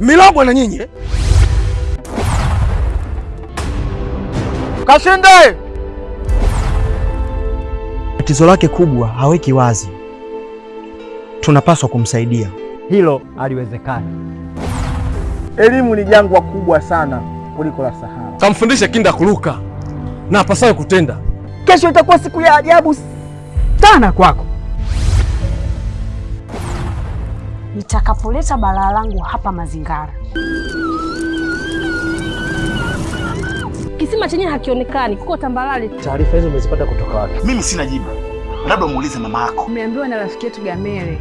Milogwa na nyinyi eh? Kashinde! Tatizo lake kubwa haweki wazi, tunapaswa kumsaidia. Hilo haliwezekani. Elimu ni jangwa kubwa sana kuliko la Sahara. Kamfundishe Kinda kuruka na apasaye kutenda. Kesho itakuwa siku ya ajabu sana kwako. Nitakapoleta balaa langu hapa Mazingara, Kisima chenye hakionekani, kuko tambalale. Taarifa hizo umezipata kutoka wapi? Mimi sina jibu, labda muulize mama yako. Umeambiwa na rafiki yetu Gamere.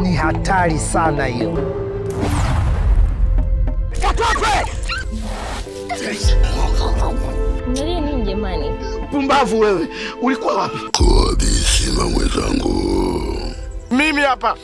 Ni hatari sana hiyo. Mnalia nini jamani? Pumbavu wewe, ulikuwa wapi? Kodisima mwenzangu, Mimi hapa